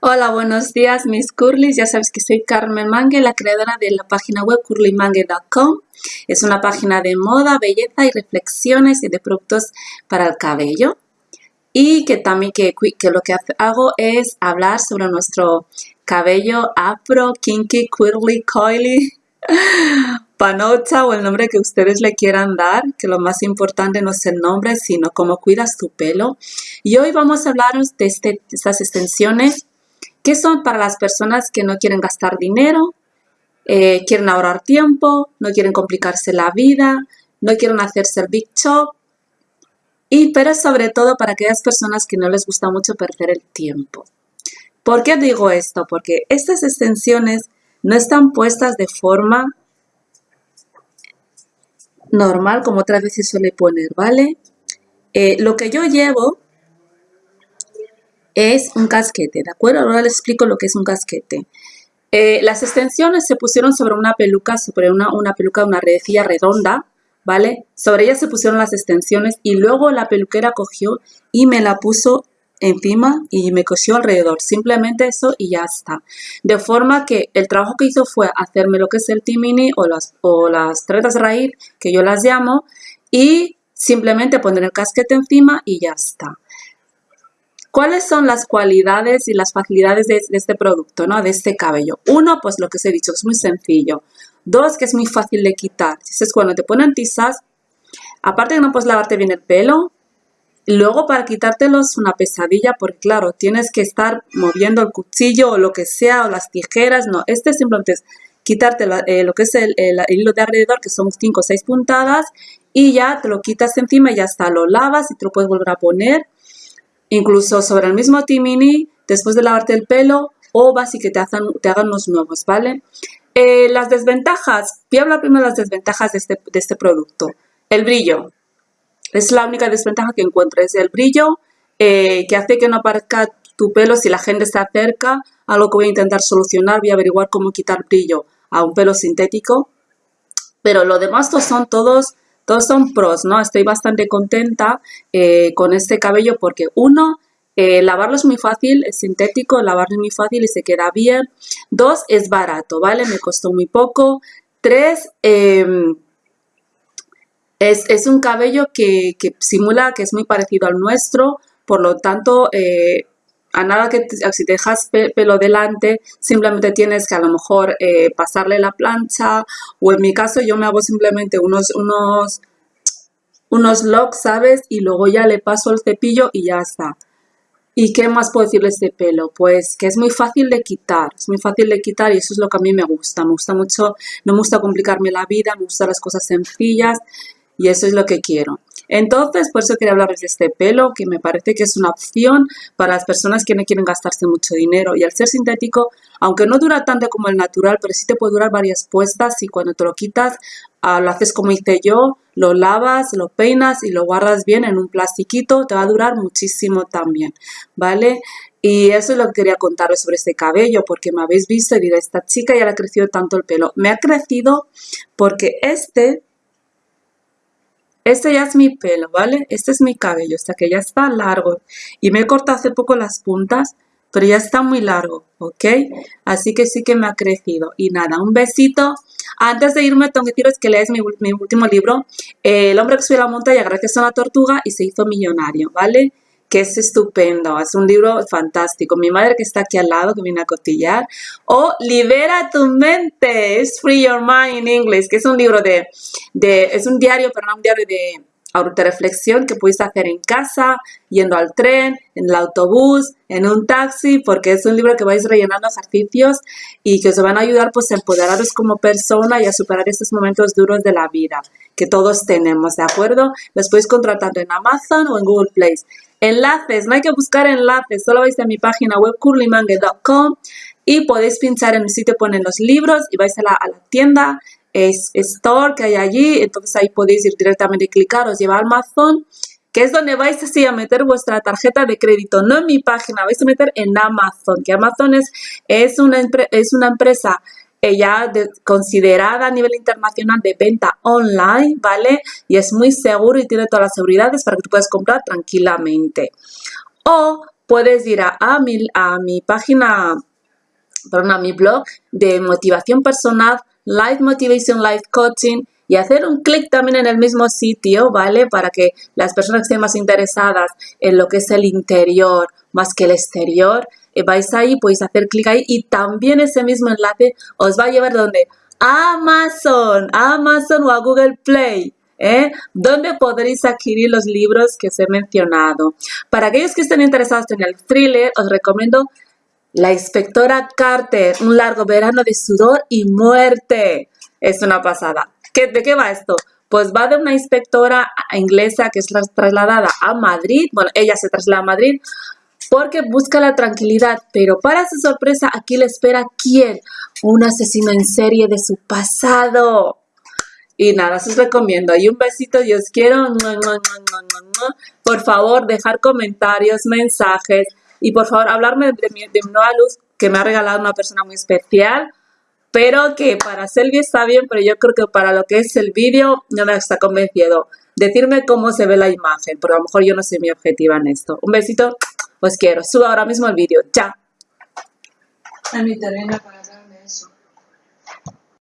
Hola, buenos días mis curlys. Ya sabes que soy Carmen Mangue, la creadora de la página web curlymangue.com. Es una página de moda, belleza y reflexiones y de productos para el cabello. Y que también que, lo que hago es hablar sobre nuestro cabello afro, kinky, curly, coily, panocha o el nombre que ustedes le quieran dar, que lo más importante no es el nombre, sino cómo cuidas tu pelo. Y hoy vamos a hablaros de, este, estas extensiones ¿Qué son para las personas que no quieren gastar dinero, eh, quieren ahorrar tiempo, no quieren complicarse la vida, no quieren hacerse el big chop? Y pero sobre todo para aquellas personas que no les gusta mucho perder el tiempo. ¿Por qué digo esto? Porque estas extensiones no están puestas de forma normal como otras veces suele poner, ¿vale? Eh, lo que yo llevo es un casquete, ¿de acuerdo? Ahora les explico lo que es un casquete. Eh, las extensiones se pusieron sobre una peluca, sobre una, una peluca, una redecilla redonda, ¿vale? Sobre ella se pusieron las extensiones y luego la peluquera cogió y me la puso encima y me cosió alrededor. Simplemente eso y ya está. De forma que el trabajo que hizo fue hacerme lo que es el timini o las, o las tretas raíz, que yo las llamo, y simplemente poner el casquete encima y ya está. ¿Cuáles son las cualidades y las facilidades de, este producto, ¿no? de este cabello? Uno, pues lo que os he dicho, es muy sencillo. Dos, que es muy fácil de quitar. Es cuando te ponen tizas, aparte de no puedes lavarte bien el pelo, luego para quitártelo es una pesadilla porque claro, tienes que estar moviendo el cuchillo o lo que sea o las tijeras. No, este simplemente es quitarte eh, lo que es el, el, hilo de alrededor, que son 5 o 6 puntadas, y ya te lo quitas encima y ya está, lo lavas y te lo puedes volver a poner incluso sobre el mismo timini, después de lavarte el pelo, o vas que te, hagan, los nuevos, ¿vale? Eh, las desventajas, voy a hablar primero de las desventajas de este, de este producto. El brillo, es la única desventaja que encuentro, es el brillo eh, que hace que no aparezca tu pelo si la gente se acerca, algo que voy a intentar solucionar, voy a averiguar cómo quitar brillo a un pelo sintético, pero lo demás son todos todos son pros, ¿no? Estoy bastante contenta eh, con este cabello porque uno, eh, lavarlo es muy fácil, es sintético, lavarlo es muy fácil y se queda bien. Dos, es barato, ¿vale? Me costó muy poco. Tres, em, es, un cabello que, simula que es muy parecido al nuestro, por lo tanto, eh, a nada que si te dejas pelo delante, simplemente tienes que a lo mejor eh, pasarle la plancha o en mi caso yo me hago simplemente unos, unos, unos locks, ¿sabes? Y luego ya le paso el cepillo y ya está. ¿Y qué más puedo decirle de este pelo? Pues que es muy fácil de quitar, es muy fácil de quitar y eso es lo que a mí me gusta. Me gusta mucho, no me gusta complicarme la vida, me gustan las cosas sencillas y eso es lo que quiero. Entonces, por eso quería hablarles de este pelo, que me parece que es una opción para las personas que no quieren gastarse mucho dinero. Y al ser sintético, aunque no dura tanto como el natural, pero sí te puede durar varias puestas y cuando te lo quitas, ah, lo haces como hice yo, lo lavas, lo peinas y lo guardas bien en un plastiquito, te va a durar muchísimo también, ¿vale? Y eso es lo que quería contaros sobre este cabello, porque me habéis visto y diré, esta chica ya le ha crecido tanto el pelo. Me ha crecido porque este este ya es mi pelo, ¿vale? Este es mi cabello, hasta que ya está largo. Y me he cortado hace poco las puntas, pero ya está muy largo, ¿ok? Así que sí que me ha crecido. Y nada, un besito. Antes de irme, tengo que deciros que lees mi, mi último libro, El hombre que subió la montaña gracias a una tortuga y se hizo millonario, ¿vale? Que es estupendo, es un libro fantástico. Mi madre que está aquí al lado, que viene a cotillar. O Libera tu mente, es Free Your Mind in English, que es un libro de, de es un diario, pero no un diario de reflexión que puedes hacer en casa, yendo al tren, en el autobús, en un taxi, porque es un libro que vais rellenando ejercicios y que os van a ayudar pues a empoderaros como persona y a superar estos momentos duros de la vida que todos tenemos, ¿de acuerdo? Los podéis contratar en Amazon o en Google Play. Enlaces, no hay que buscar enlaces, solo vais a mi página web curlymangue.com y podéis pinchar en el sitio, ponen los libros y vais a la, tienda es store que hay allí, entonces ahí podéis ir directamente y clicar, os lleva a Amazon, que es donde vais así a meter vuestra tarjeta de crédito, no en mi página, vais a meter en Amazon, que Amazon es, es, una, es una empresa eh, ya considerada a nivel internacional de venta online, ¿vale? Y es muy seguro y tiene todas las seguridades para que tú puedas comprar tranquilamente. O puedes ir a, mi, a mi página, perdón, a mi blog de motivación personal, Life Motivation Life Coaching y hacer un clic también en el mismo sitio, ¿vale? Para que las personas que estén más interesadas en lo que es el interior más que el exterior, vais ahí, podéis hacer clic ahí y también ese mismo enlace os va a llevar donde Amazon, Amazon o a Google Play. ¿Eh? donde podréis adquirir los libros que os he mencionado. Para aquellos que estén interesados en el thriller, os recomiendo La inspectora Carter, un largo verano de sudor y muerte. Es una pasada. ¿De qué va esto? Pues va de una inspectora inglesa que es trasladada a Madrid, bueno, ella se traslada a Madrid porque busca la tranquilidad, pero para su sorpresa aquí le espera ¿quién? Un asesino en serie de su pasado. Y nada, os recomiendo. Y un besito, y os quiero. Por favor, dejar comentarios, mensajes y por favor hablarme de mi, de nueva luz que me ha regalado una persona muy especial pero que para Selvi está bien, pero yo creo que para lo que es el vídeo no me está convencido. Decirme cómo se ve la imagen, porque a lo mejor yo no soy mi objetiva en esto. Un besito, os quiero. Subo ahora mismo el vídeo. Chao.